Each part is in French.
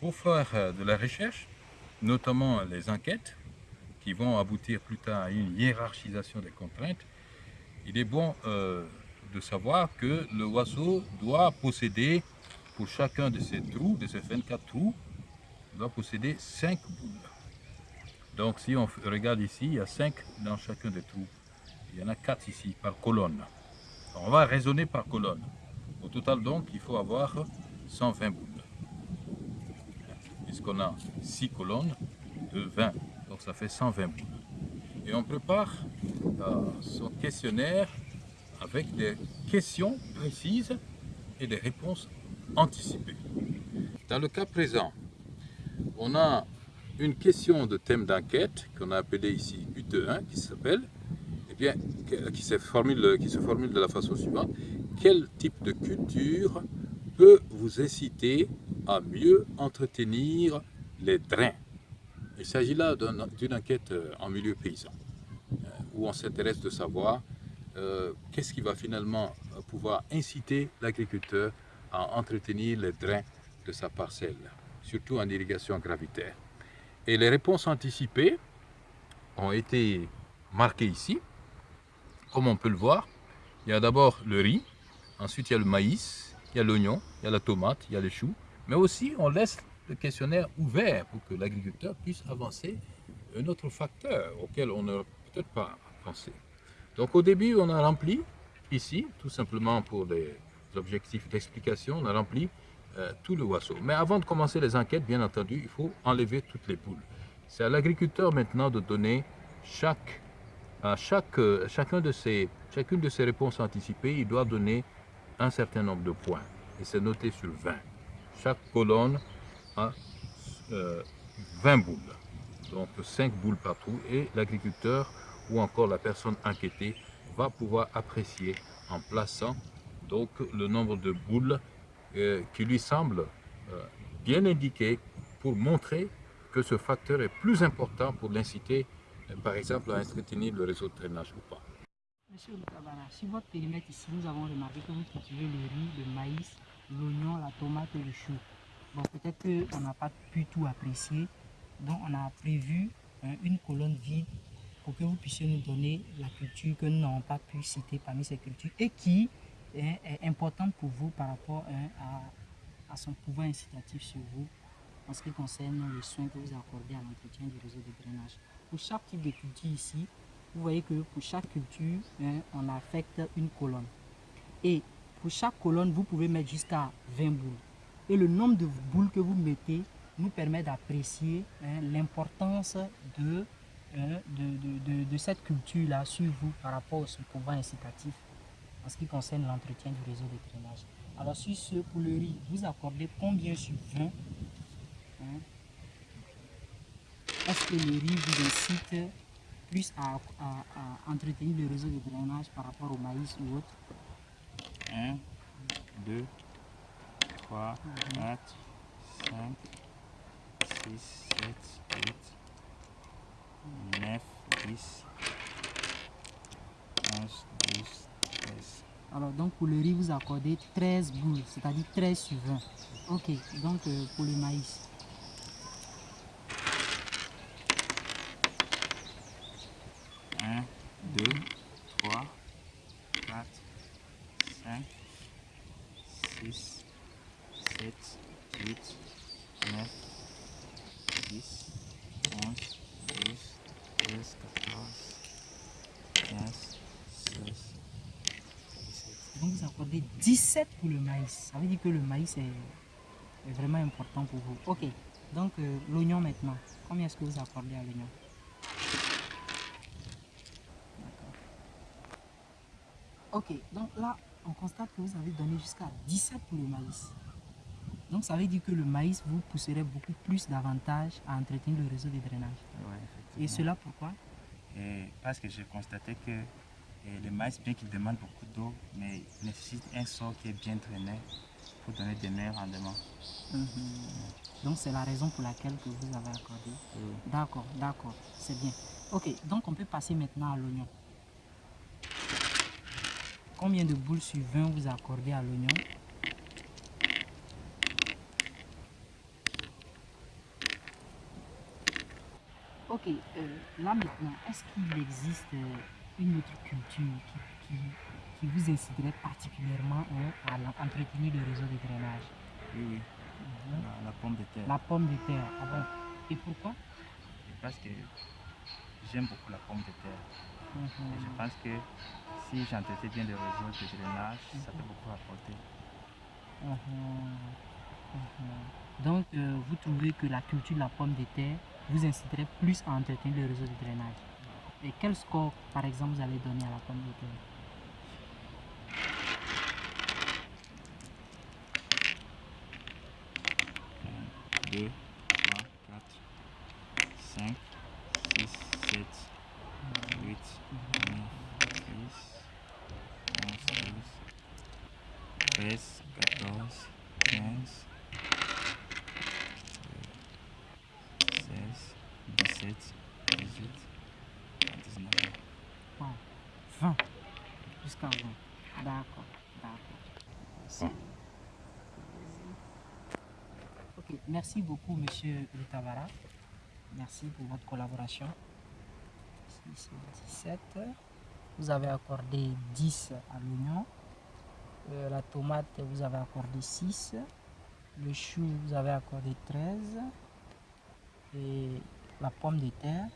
pour faire euh, de la recherche, notamment les enquêtes, qui vont aboutir plus tard à une hiérarchisation des contraintes, il est bon euh, de savoir que le oiseau doit posséder, pour chacun de ces trous, de ces 24 trous, doit posséder 5 boules. Donc si on regarde ici, il y a 5 dans chacun des trous. Il y en a 4 ici, par colonne. On va raisonner par colonne. Au total donc, il faut avoir 120 boules. Puisqu'on a 6 colonnes de 20, donc ça fait 120 boules. Et on prépare euh, son questionnaire avec des questions précises et des réponses anticipées. Dans le cas présent, on a une question de thème d'enquête qu'on a appelé ici UT1 qui s'appelle, eh bien, qui se formule de la façon suivante. Quel type de culture peut vous inciter à mieux entretenir les drains Il s'agit là d'une enquête euh, en milieu paysan, euh, où on s'intéresse de savoir euh, qu'est-ce qui va finalement pouvoir inciter l'agriculteur à entretenir les drains de sa parcelle, surtout en irrigation gravitaire. Et les réponses anticipées ont été marquées ici. Comme on peut le voir, il y a d'abord le riz, ensuite il y a le maïs, il y a l'oignon, il y a la tomate, il y a les choux. Mais aussi, on laisse le questionnaire ouvert pour que l'agriculteur puisse avancer un autre facteur auquel on n'aurait peut-être pas pensé. Donc au début, on a rempli ici, tout simplement pour des objectifs d'explication, on a rempli euh, tout le oiseau. Mais avant de commencer les enquêtes, bien entendu, il faut enlever toutes les poules. C'est à l'agriculteur maintenant de donner chaque, à chaque, euh, chacun de ces, chacune de ces réponses anticipées, il doit donner un certain nombre de points. Et c'est noté sur 20. Chaque colonne a 20 euh, boules. Donc 5 boules partout. Et l'agriculteur ou encore la personne enquêtée va pouvoir apprécier en plaçant donc le nombre de boules euh, qui lui semble euh, bien indiqué pour montrer que ce facteur est plus important pour l'inciter, par exemple, à entretenir le réseau de drainage ou pas. Monsieur Lukabara, sur votre périmètre ici, nous avons remarqué que vous cultivez le riz, le maïs, l'oignon, la tomate et le chou. Bon, peut-être qu'on n'a pas pu tout apprécier, donc on a prévu une colonne vide pour que vous puissiez nous donner la culture que nous n'avons pas pu citer parmi ces cultures et qui est, importante pour vous par rapport hein, à, son pouvoir incitatif sur vous en ce qui concerne les soins que vous accordez à l'entretien du réseau de drainage. Pour chaque type de culture ici, vous voyez que pour chaque culture, hein, on affecte une colonne. Et pour chaque colonne, vous pouvez mettre jusqu'à 20 boules. Et le nombre de boules que vous mettez nous permet d'apprécier hein, l'importance de, de, de, cette culture-là sur vous par rapport son pouvoir incitatif en ce qui concerne l'entretien du réseau de drainage. Alors sur ce, pour le riz, vous accordez combien sur 20 hein? Est-ce que le riz vous incite plus à, entretenir le réseau de drainage par rapport au maïs ou autre 1, 2, 3, 4, 5, 6, 7, 8, 9, 10, 11, 12, alors, donc pour le riz, vous accordez 13 boules, c'est-à-dire 13 sur 20. Ok, donc euh, pour le maïs. Accordez 17 pour le maïs. Ça veut dire que le maïs est, vraiment important pour vous. Ok, donc euh, l'oignon maintenant. Combien est-ce que vous accordez à l'oignon? Ok, donc là, on constate que vous avez donné jusqu'à 17 pour le maïs. Donc ça veut dire que le maïs vous pousserait beaucoup plus davantage à entretenir le réseau de drainage. Et cela pourquoi? Parce que j'ai constaté que et le maïs, bien qu'il demande beaucoup d'eau, mais il nécessite un sol qui est bien drainé pour donner des meilleurs rendements. Mhm. Donc c'est la raison pour laquelle que vous avez accordé. Mm. D'accord, d'accord, c'est bien. Ok, donc on peut passer maintenant à l'oignon. Combien de boules sur 20 vous accordez à l'oignon? Ok, euh, là maintenant, est-ce qu'il existe euh, une autre culture qui, qui, qui vous inciterait particulièrement hein, à entretenir le réseau de drainage Oui, oui. Mhm. La, la pomme de terre. La pomme de terre. Ah bon Et pourquoi? Parce que j'aime beaucoup la pomme de terre. Et je Mhm. pense que si j'entretais bien le réseau de drainage, ça peut beaucoup apporter. Mhm. Mhm. Donc, euh, vous trouvez que la culture de la pomme de terre vous inciterait plus à entretenir le réseau de drainage. Et quel score, par exemple, vous allez donner à la pomme de deux, 20. Jusqu'à 20. D'accord. D'accord. Merci. Ok. Merci beaucoup, monsieur Lutavara. Merci pour votre collaboration. Ici, c'est 17. Vous avez accordé 10 à l'oignon. Euh, la tomate, vous avez accordé 6. Le chou, vous avez accordé 13. Et la pomme de terre.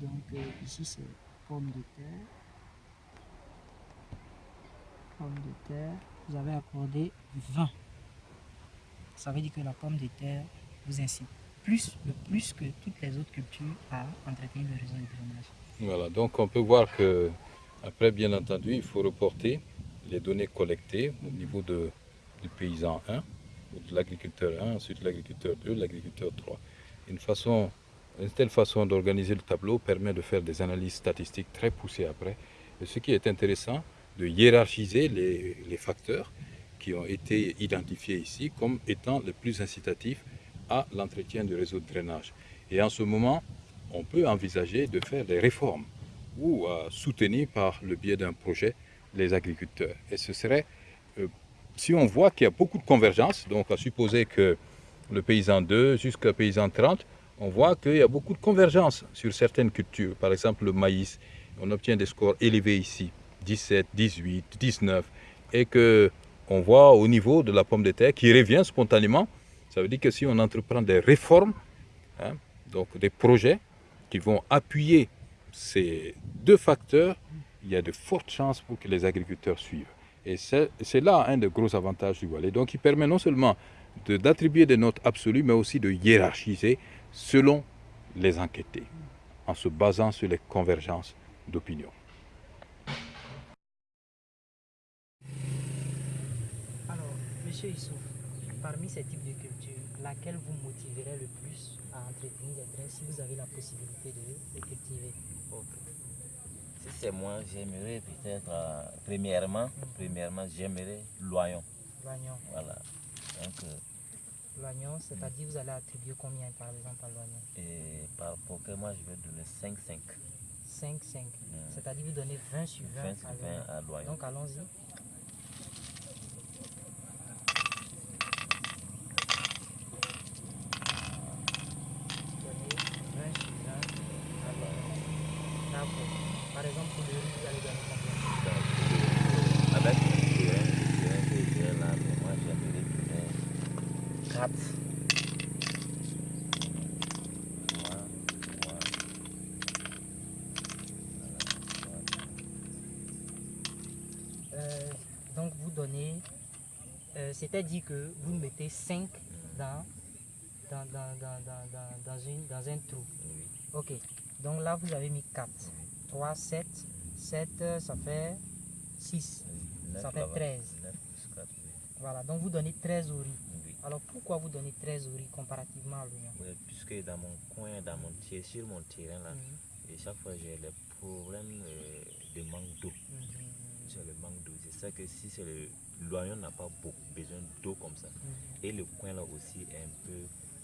Donc euh, ici, c'est pomme de terre. De terre. Vous avez accordé 20. Ça veut dire que la pomme de terre vous incite plus, plus que toutes les autres cultures à entretenir le réseau de drainage. Voilà, donc on peut voir que, après, bien entendu, il faut reporter les données collectées au niveau de, du paysan 1, ou de l'agriculteur 1, ensuite l'agriculteur 2, l'agriculteur 3. Une, façon, une telle façon d'organiser le tableau permet de faire des analyses statistiques très poussées après. Et ce qui est intéressant, de hiérarchiser les, facteurs qui ont été identifiés ici comme étant les plus incitatifs à l'entretien du réseau de drainage. Et en ce moment, on peut envisager de faire des réformes ou à soutenir par le biais d'un projet les agriculteurs. Et ce serait, euh, si on voit qu'il y a beaucoup de convergence, donc à supposer que le paysan 2 jusqu'à paysan 30, on voit qu'il y a beaucoup de convergence sur certaines cultures. Par exemple, le maïs, on obtient des scores élevés ici, 17, 18, 19, et que on voit au niveau de la pomme de terre qui revient spontanément. Ça veut dire que si on entreprend des réformes, hein, donc des projets qui vont appuyer ces deux facteurs, il y a de fortes chances pour que les agriculteurs suivent. Et c'est là un des gros avantages du Walais. Donc il permet non seulement d'attribuer des notes absolues, mais aussi de hiérarchiser selon les enquêtés, en se basant sur les convergences d'opinion. Alors, monsieur Issouf, parmi ces types de cultures, laquelle vous motiverait le plus à entretenir les drains si vous avez la possibilité de les cultiver? Ok. Si c'est moi, j'aimerais peut-être, euh, premièrement, premièrement, j'aimerais l'oignon. L'oignon. Voilà. Donc, euh, L'oignon, c'est-à-dire vous allez attribuer combien par exemple à l'oignon? Et par moi, je vais donner 5-5. 5, 5. Mm. C'est-à-dire vous donnez 20 sur 20, 20 à sur l'oignon. 20 à l'oignon. Donc allons-y. Donnez 20 sur 20 à l'oignon. D'accord. Par exemple, pour le riz, vous allez donner combien Avec le terrain, le terrain que j'ai là, mais moi, j'aimerais donner 4. Euh, donc vous donnez, euh, c'est-à-dire que vous mettez 5 dans, dans, dans, dans, dans, dans, dans une, dans un trou. Ok, donc là vous avez mis 4. 3, 7, 7, euh, ça fait 6. Neuf Ça fait là-bas. 13. Neuf plus quatre, oui. Voilà, donc vous donnez 13 au riz. Alors pourquoi vous donnez 13 au riz comparativement à l'oignon? Oui, puisque dans mon coin, dans mon terrain, sur mon terrain là, Mhm, et chaque fois j'ai le problème euh, de manque d'eau. mhm, C'est le manque d'eau. C'est ça que si c'est le l'oignon n'a pas beaucoup besoin d'eau comme ça. mhm, Et le coin là aussi est un peu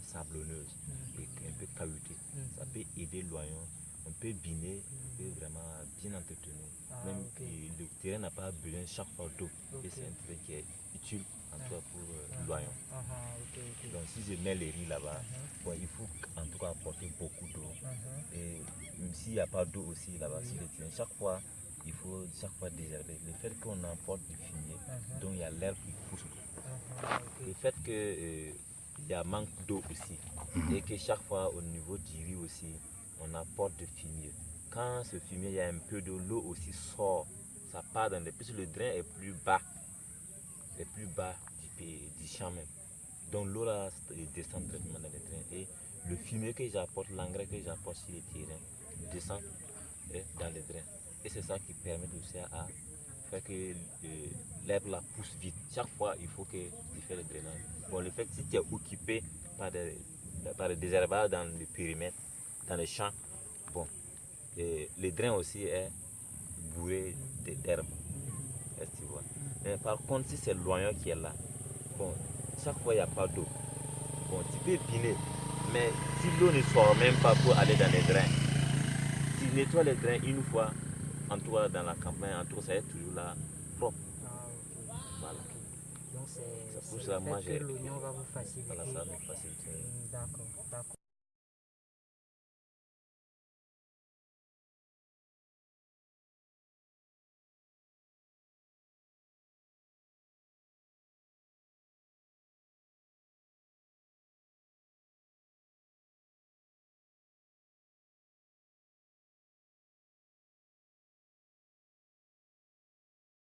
sablonneuse mhm, et un peu caillouteux. mhm. Ça peut aider l'oignon. On peut biner, on peut vraiment bien entretenir. Ah, Même ok. et le terrain n'a pas besoin chaque fois d'eau. Et c'est un terrain qui est utile en Ah. toi pour euh, Ah, ah, ah. Donc si je mets les riz là-bas, bon, il faut en tout cas apporter beaucoup d'eau. mhm. s'il n'y a pas d'eau aussi là-bas, sur le terrain, chaque fois, il faut chaque fois désherber. Le fait qu'on emporte du fumier, Mhm. donc il y a l'herbe qui pousse. Le fait qu'il y a manque d'eau aussi, et que chaque fois au niveau du riz aussi, on apporte du fumier. Quand ce fumier, il y a un peu d'eau, l'eau aussi sort, ça part dans le... Puisque le drain est plus bas, est plus bas du, champ même. Donc l'eau là descend directement dans le drain. Et le fumier que j'apporte, l'engrais que j'apporte sur le terrain, descend eh, dans le drain. Et c'est ça qui permet aussi à faire que euh, l'herbe là pousse vite. Chaque fois, il faut que tu fais le drainage. Bon, le fait que si tu es occupé par des, par des dans le périmètre, dans les champs, bon, et le drain aussi est bourré d'herbe. Est-ce? Mais par contre, si c'est l'oignon qui est là, bon, chaque fois il n'y a pas d'eau. Bon, tu peux biner, mais si l'eau ne sort même pas pour aller dans les drains, tu nettoies les drains une fois, en cas dans la campagne, en tout ça est toujours là propre. Ah. Voilà. Donc c'est pour j'ai- que l'oignon va vous faciliter. Voilà, ça facilite. D'accord.